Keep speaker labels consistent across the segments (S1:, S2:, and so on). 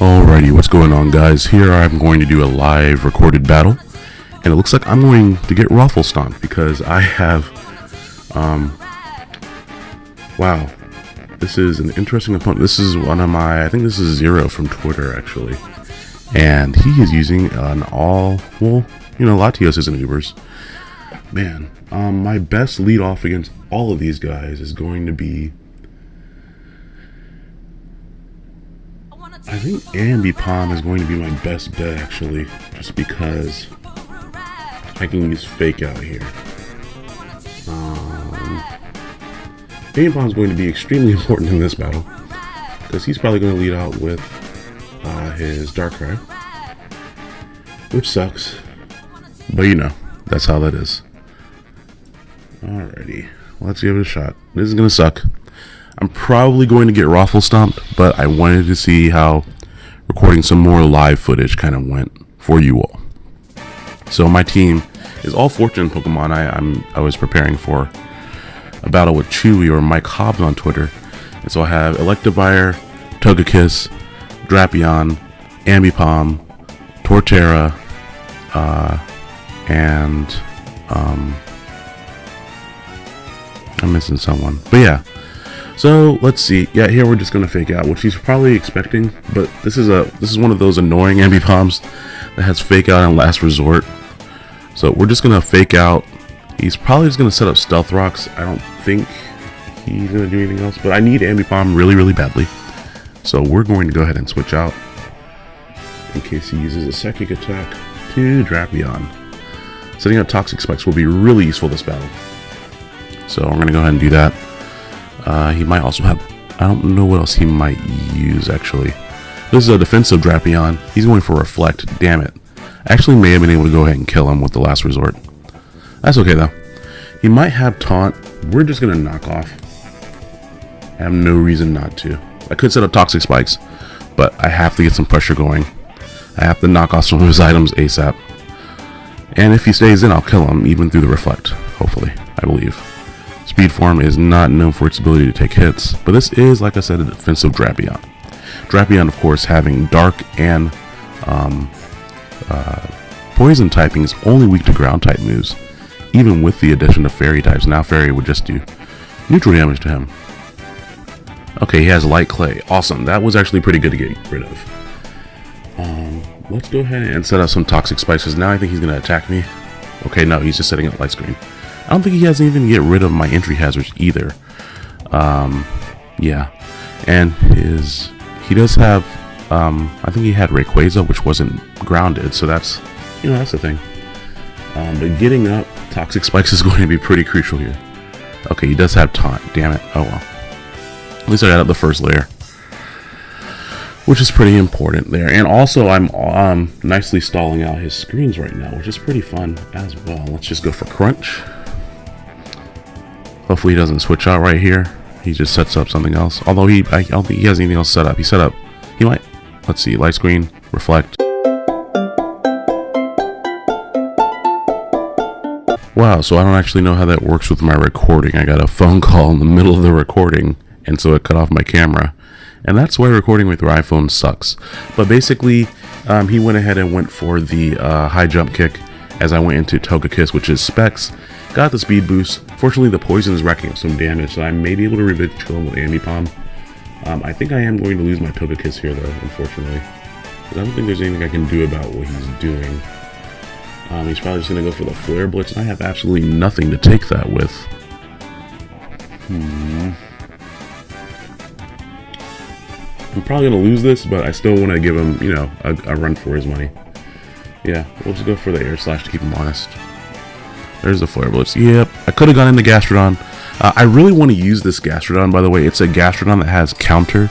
S1: Alrighty, what's going on guys? Here I'm going to do a live recorded battle. And it looks like I'm going to get Raffle Stomped because I have, um, wow. This is an interesting opponent. This is one of my, I think this is Zero from Twitter actually. And he is using an all, well, you know, Latios isn't Ubers. Man, um, my best lead off against all of these guys is going to be I think Ambipom is going to be my best bet actually, just because I can use fake out here. Um, Ambipom is going to be extremely important in this battle, because he's probably going to lead out with uh, his Darkrai, which sucks, but you know, that's how that is. Alrighty, let's give it a shot. This is going to suck. I'm probably going to get Raffle Stomped, but I wanted to see how recording some more live footage kind of went for you all. So my team is all fourth gen Pokemon I, I'm, I was preparing for a battle with Chewy or Mike Hobbs on Twitter. And so I have Electivire, Togekiss, Drapion, Ambipom, Torterra, uh, and um, I'm missing someone. But yeah, so let's see. Yeah, here we're just gonna fake out, which he's probably expecting. But this is a this is one of those annoying ambipoms that has fake out and last resort. So we're just gonna fake out. He's probably just gonna set up stealth rocks. I don't think he's gonna do anything else. But I need ambipom really really badly. So we're going to go ahead and switch out in case he uses a psychic attack to Drapion. Setting up toxic spikes will be really useful this battle. So I'm gonna go ahead and do that. Uh, he might also have... I don't know what else he might use, actually. This is a defensive Drapion. He's going for Reflect. Damn it. I actually may have been able to go ahead and kill him with the last resort. That's okay, though. He might have Taunt. We're just going to knock off. I have no reason not to. I could set up Toxic Spikes, but I have to get some pressure going. I have to knock off some of his items ASAP. And if he stays in, I'll kill him, even through the Reflect. Hopefully. I believe. Speed Form is not known for its ability to take hits, but this is, like I said, a defensive Drapion. Drapion, of course, having Dark and um, uh, Poison typing is only weak to ground type moves, even with the addition of Fairy types. Now Fairy would just do neutral damage to him. Okay, he has Light Clay. Awesome. That was actually pretty good to get rid of. Um, let's go ahead and set up some Toxic Spikes. Now I think he's going to attack me. Okay, no, he's just setting up Light Screen. I don't think he has anything to get rid of my entry hazards either. Um, yeah. And his, he does have, um, I think he had Rayquaza, which wasn't grounded, so that's, you know, that's the thing. Um, but getting up Toxic Spikes is going to be pretty crucial here. Okay, he does have taunt, damn it. Oh well. At least I got up the first layer. Which is pretty important there. And also, I'm um, nicely stalling out his screens right now, which is pretty fun as well. Let's just go for Crunch. Hopefully he doesn't switch out right here. He just sets up something else. Although he, I don't think he has anything else set up. He set up, he might, let's see, light screen, reflect. Wow, so I don't actually know how that works with my recording. I got a phone call in the middle of the recording, and so it cut off my camera. And that's why recording with your iPhone sucks. But basically, um, he went ahead and went for the uh, high jump kick as I went into Togekiss, which is Specs, Got the speed boost. Fortunately, the poison is racking up some damage, so I may be able to kill him with Ambipom. Um, I think I am going to lose my Togekiss here, though, unfortunately. I don't think there's anything I can do about what he's doing. Um, he's probably just going to go for the Flare Blitz, and I have absolutely nothing to take that with. Hmm. I'm probably going to lose this, but I still want to give him, you know, a, a run for his money. Yeah, we'll just go for the Air Slash to keep him honest. There's the Flare Blitz. Yep, I could have gone into Gastrodon. Uh, I really want to use this Gastrodon, by the way. It's a Gastrodon that has Counter,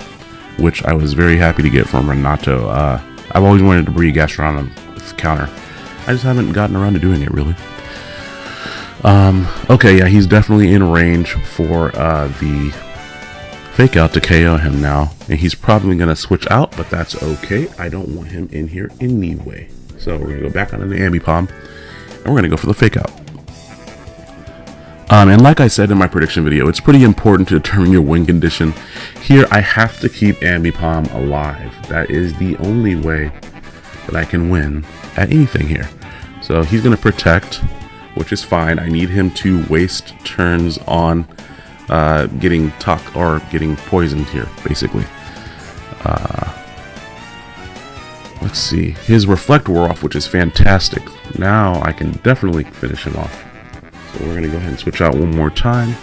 S1: which I was very happy to get from Renato. Uh, I've always wanted to breed Gastrodon with Counter. I just haven't gotten around to doing it, really. Um, okay, yeah, he's definitely in range for uh, the fake out to KO him now. And he's probably going to switch out, but that's okay. I don't want him in here anyway. So we're going to go back onto the Ambipom, and we're going to go for the fake out. Um, and like I said in my prediction video, it's pretty important to determine your win condition. Here, I have to keep Ambipom alive. That is the only way that I can win at anything here. So he's going to protect, which is fine. I need him to waste turns on uh, getting tuck or getting poisoned here, basically. Uh, let's see. His reflect wore off, which is fantastic. Now I can definitely finish him off. So we're going to go ahead and switch out one more time.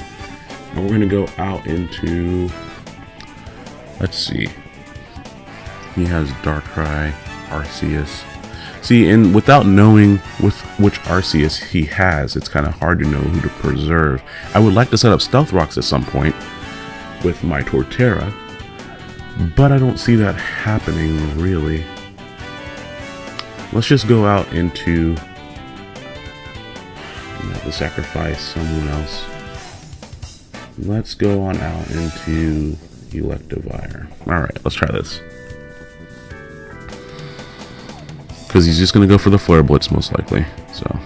S1: And we're going to go out into... Let's see. He has Darkrai, Arceus. See, and without knowing with which Arceus he has, it's kind of hard to know who to preserve. I would like to set up Stealth Rocks at some point with my Torterra, but I don't see that happening really. Let's just go out into have to sacrifice someone else. Let's go on out into Electivire. Alright, let's try this. because he's just going to go for the Flare Blitz most likely. So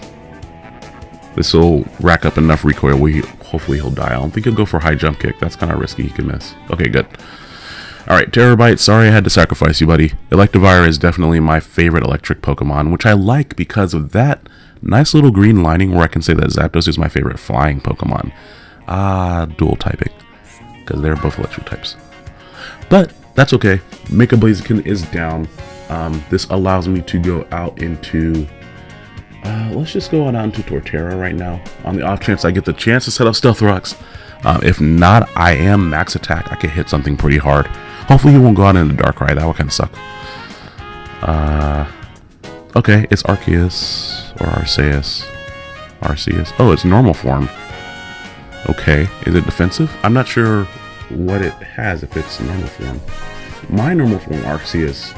S1: this will rack up enough recoil he, hopefully he'll die. I don't think he'll go for high jump kick. That's kind of risky. He could miss. Okay, good. Alright, Terabyte, sorry I had to sacrifice you, buddy. Electivire is definitely my favorite electric Pokemon, which I like because of that nice little green lining where I can say that Zapdos is my favorite flying Pokemon. Ah, dual typing, because they're both electric types. But that's okay. Mega Blaziken is down. Um, this allows me to go out into, uh, let's just go on out into Torterra right now. On the off chance I get the chance to set up Stealth Rocks. Um, if not, I am max attack. I can hit something pretty hard. Hopefully he won't go out in the dark Darkrai. That would kind of suck. Uh, okay, it's Arceus or Arceus. Arceus. Oh, it's normal form. Okay, is it defensive? I'm not sure what it has if it's normal form. My normal form Arceus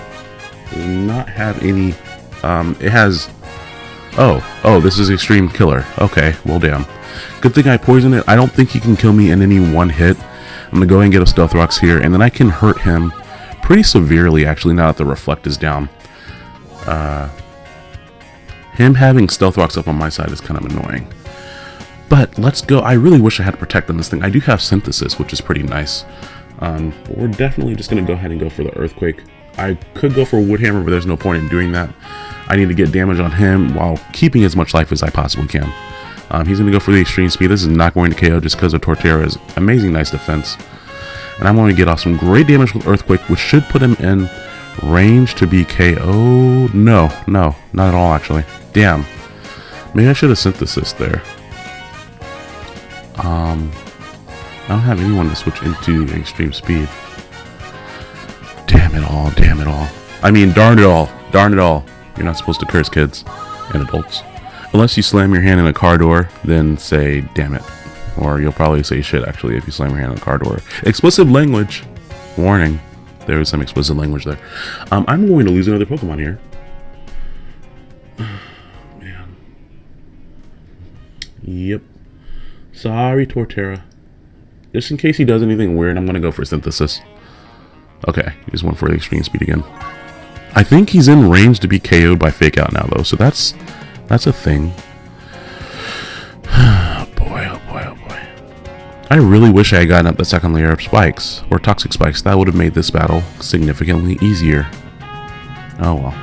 S1: does not have any, um, it has, oh, oh, this is Extreme Killer. Okay, well damn. Good thing I poisoned it. I don't think he can kill me in any one hit. I'm gonna go and get a Stealth Rocks here, and then I can hurt him pretty severely, actually, now that the Reflect is down. Uh, him having Stealth Rocks up on my side is kind of annoying. But let's go. I really wish I had Protect on this thing. I do have Synthesis, which is pretty nice. Um, we're definitely just going to go ahead and go for the Earthquake. I could go for Wood Hammer, but there's no point in doing that. I need to get damage on him while keeping as much life as I possibly can. Um, he's going to go for the Extreme Speed. This is not going to KO just because of Torterra's amazing nice defense. And I'm going to get off some great damage with Earthquake, which should put him in range to be KO. No, no, not at all, actually. Damn. Maybe I should have Synthesis there. Um, I don't have anyone to switch into Extreme Speed. Damn it all, damn it all. I mean, darn it all, darn it all. You're not supposed to curse kids and adults. Unless you slam your hand in a car door, then say, damn it. Or you'll probably say shit, actually, if you slam your hand in a car door. Explicit language. Warning. There is some explicit language there. Um, I'm going to lose another Pokemon here. Man. Yep. Sorry, Torterra. Just in case he does anything weird, I'm going to go for Synthesis. Okay, he just went for the extreme speed again. I think he's in range to be KO'd by Fake Out now, though, so that's that's a thing. oh boy, oh boy, oh boy. I really wish I had gotten up the second layer of spikes, or toxic spikes. That would have made this battle significantly easier. Oh well.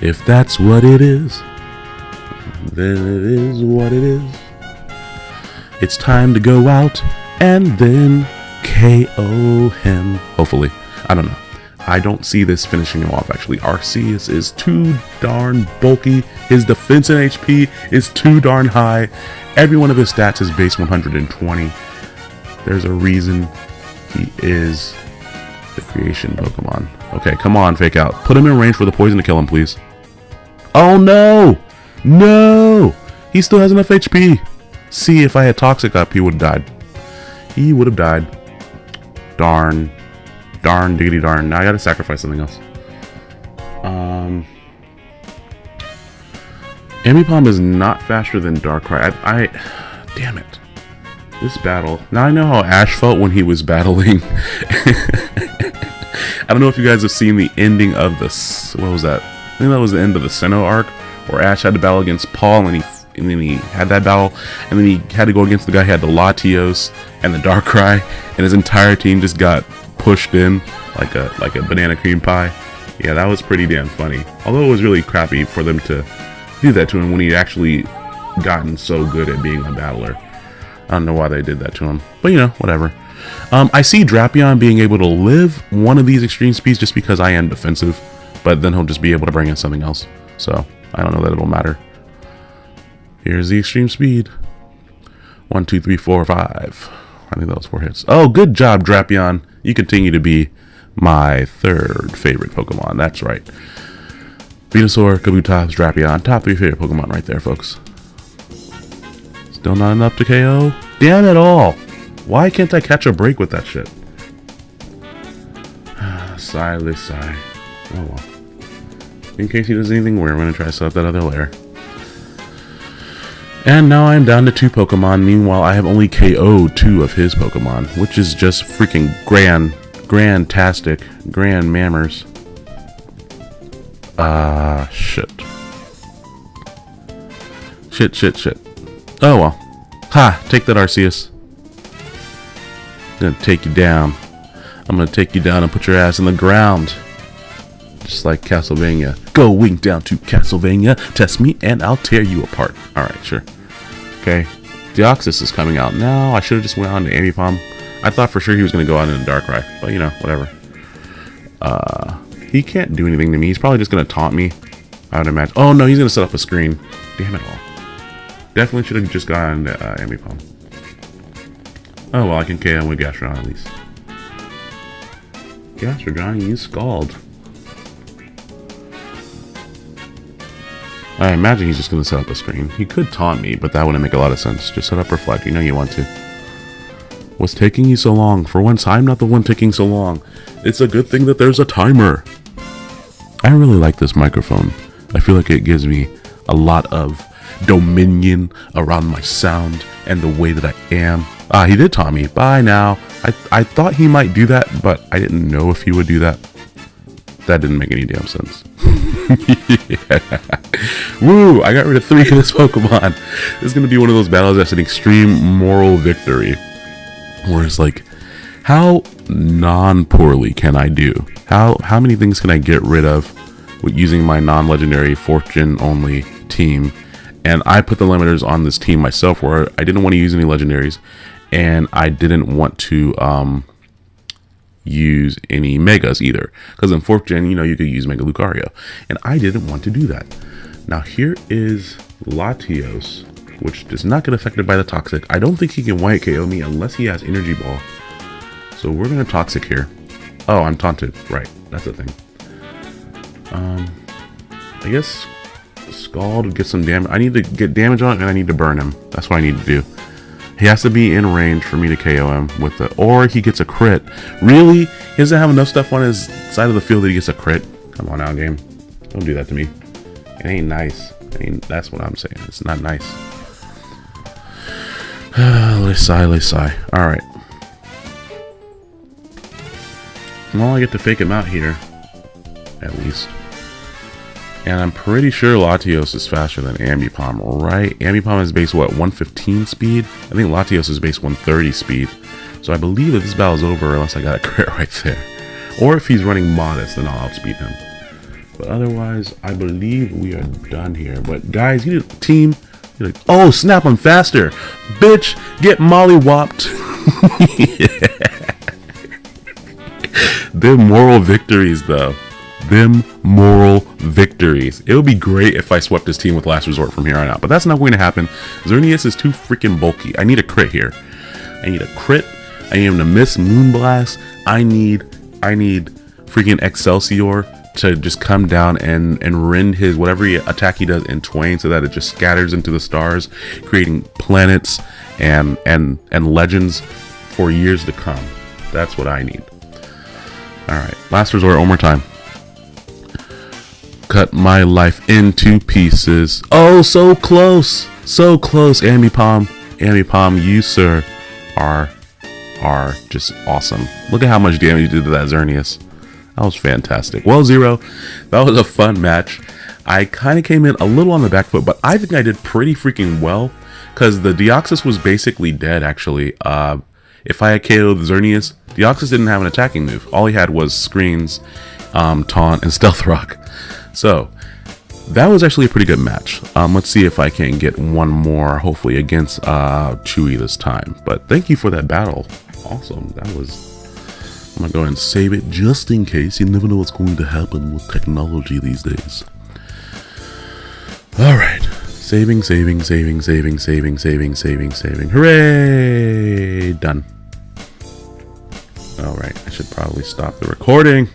S1: If that's what it is, then it is what it is. It's time to go out and then KO him. Hopefully. I don't know. I don't see this finishing him off actually. Arceus is too darn bulky. His defense and HP is too darn high. Every one of his stats is base 120. There's a reason he is the creation Pokemon. Okay, come on, fake out. Put him in range for the poison to kill him, please. Oh no! No! He still has enough HP. See, if I had Toxic up, he would have died. He would have died. Darn. Darn, diggity darn. Now I gotta sacrifice something else. Um... Ambipom is not faster than Darkrai. I, I... Damn it. This battle. Now I know how Ash felt when he was battling. I don't know if you guys have seen the ending of this. What was that? I think that was the end of the Sinnoh arc, where Ash had to battle against Paul, and he and then he had that battle, and then he had to go against the guy who had the Latios and the Darkrai, and his entire team just got pushed in like a like a banana cream pie. Yeah, that was pretty damn funny. Although it was really crappy for them to do that to him when he'd actually gotten so good at being a battler. I don't know why they did that to him, but you know, whatever. Um, I see Drapion being able to live one of these extreme speeds just because I am defensive, but then he'll just be able to bring in something else. So I don't know that it'll matter. Here's the extreme speed. One, two, three, four, five. I think that was four hits. Oh, good job, Drapion. You continue to be my third favorite Pokemon. That's right. Venusaur, Kabutops, Drapion. Top three favorite Pokemon right there, folks. Still not enough to KO? Damn it all! Why can't I catch a break with that shit? sigh, sigh. Oh well. In case he does anything weird, I'm gonna try to set up that other layer. And now I'm down to two Pokemon. Meanwhile, I have only KO'd two of his Pokemon, which is just freaking grand, grand-tastic, grand mammers. Ah, uh, shit. Shit, shit, shit. Oh well. Ha! Take that, Arceus. I'm gonna take you down. I'm gonna take you down and put your ass in the ground. Just like Castlevania. Go wink down to Castlevania, test me, and I'll tear you apart. Alright, sure. Okay. Deoxys is coming out now. I should have just went on to Ambipom. I thought for sure he was gonna go out in a Darkrai, but you know, whatever. Uh, he can't do anything to me. He's probably just gonna taunt me. I would imagine. Oh no, he's gonna set up a screen. Damn it all. Definitely should have just gone to uh, Ambipom. Oh well, I can KO him with Gastrodon at least. Gastrodon, you Scald. I imagine he's just going to set up a screen. He could taunt me, but that wouldn't make a lot of sense. Just set up Reflect. You know you want to. What's taking you so long? For once, I'm not the one taking so long. It's a good thing that there's a timer. I really like this microphone. I feel like it gives me a lot of dominion around my sound and the way that I am. Ah, he did taunt me. Bye now. I, I thought he might do that, but I didn't know if he would do that. That didn't make any damn sense. Woo! I got rid of three of this Pokemon. This is going to be one of those battles that's an extreme moral victory. Where it's like, how non-poorly can I do? How, how many things can I get rid of with using my non-legendary 4th gen only team and I put the limiters on this team myself where I didn't want to use any legendaries and I didn't want to um, use any megas either because in 4th gen you know you could use Mega Lucario and I didn't want to do that. Now here is Latios which does not get affected by the Toxic. I don't think he can white KO me unless he has Energy Ball. So we're to Toxic here. Oh, I'm taunted. Right, that's the thing. Um, I guess Scald get some damage. I need to get damage on it and I need to burn him. That's what I need to do. He has to be in range for me to KO him with the, or he gets a crit. Really? He doesn't have enough stuff on his side of the field that he gets a crit. Come on now, game. Don't do that to me. It ain't nice. Mean, that's what I'm saying. It's not nice. let's sigh, let's sigh. Alright. Well, I get to fake him out here. At least. And I'm pretty sure Latios is faster than Ambipom, right? Ambipom is base, what, 115 speed? I think Latios is base 130 speed. So I believe that this battle's over unless I got a crit right there. Or if he's running modest, then I'll outspeed him. But otherwise, I believe we are done here. But guys, you need a team. You're like, oh, snap, I'm faster. Bitch, get molly whopped. They're moral victories, though them moral victories. It would be great if I swept this team with Last Resort from here on out, but that's not going to happen. Xerneas is too freaking bulky. I need a crit here. I need a crit. I need him to miss Moonblast. I need, I need freaking Excelsior to just come down and and rend his whatever he, attack he does in twain so that it just scatters into the stars creating planets and and and legends for years to come that's what i need all right last resort one more time cut my life into pieces oh so close so close Ambipom Ambipom you sir are are just awesome look at how much damage you did to that xerneas that was fantastic. Well, Zero, that was a fun match. I kind of came in a little on the back foot, but I think I did pretty freaking well because the Deoxys was basically dead, actually. Uh, if I had KO'd the Xerneas, Deoxys didn't have an attacking move. All he had was screens, um, taunt, and stealth rock. So, that was actually a pretty good match. Um, let's see if I can get one more, hopefully, against uh, Chewy this time. But thank you for that battle. Awesome. That was I'm gonna go and save it just in case. You never know what's going to happen with technology these days. Alright. Saving, saving, saving, saving, saving, saving, saving, saving. Hooray! Done. Alright, I should probably stop the recording.